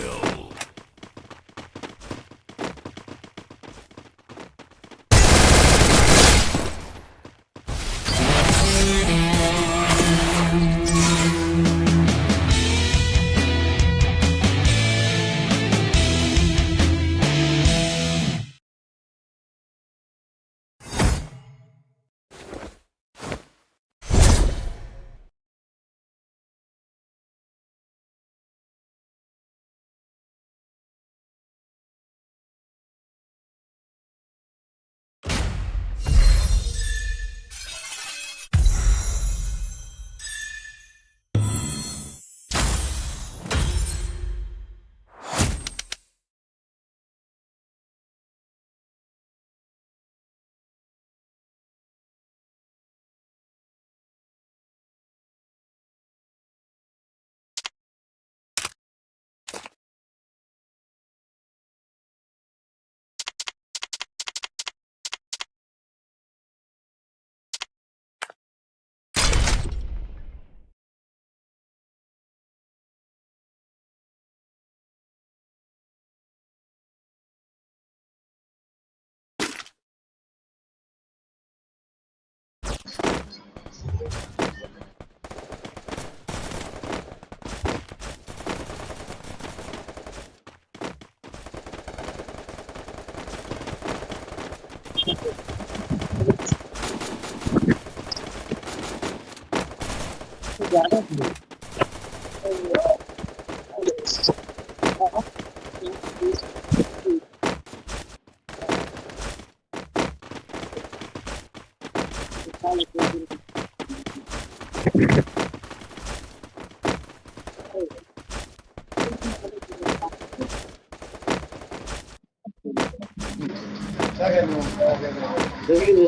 kill. Obrigada, They're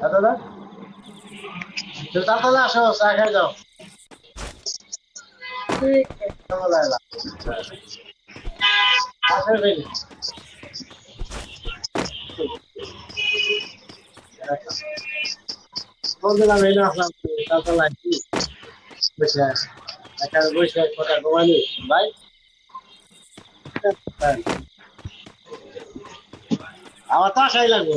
হ্যাঁ দাদা তুমি তাড়াতাড়ি আসো চা খেয়ে যাও বলছিলাম এই না ভাই হ্যাঁ। আমার তো আশাই লাগবে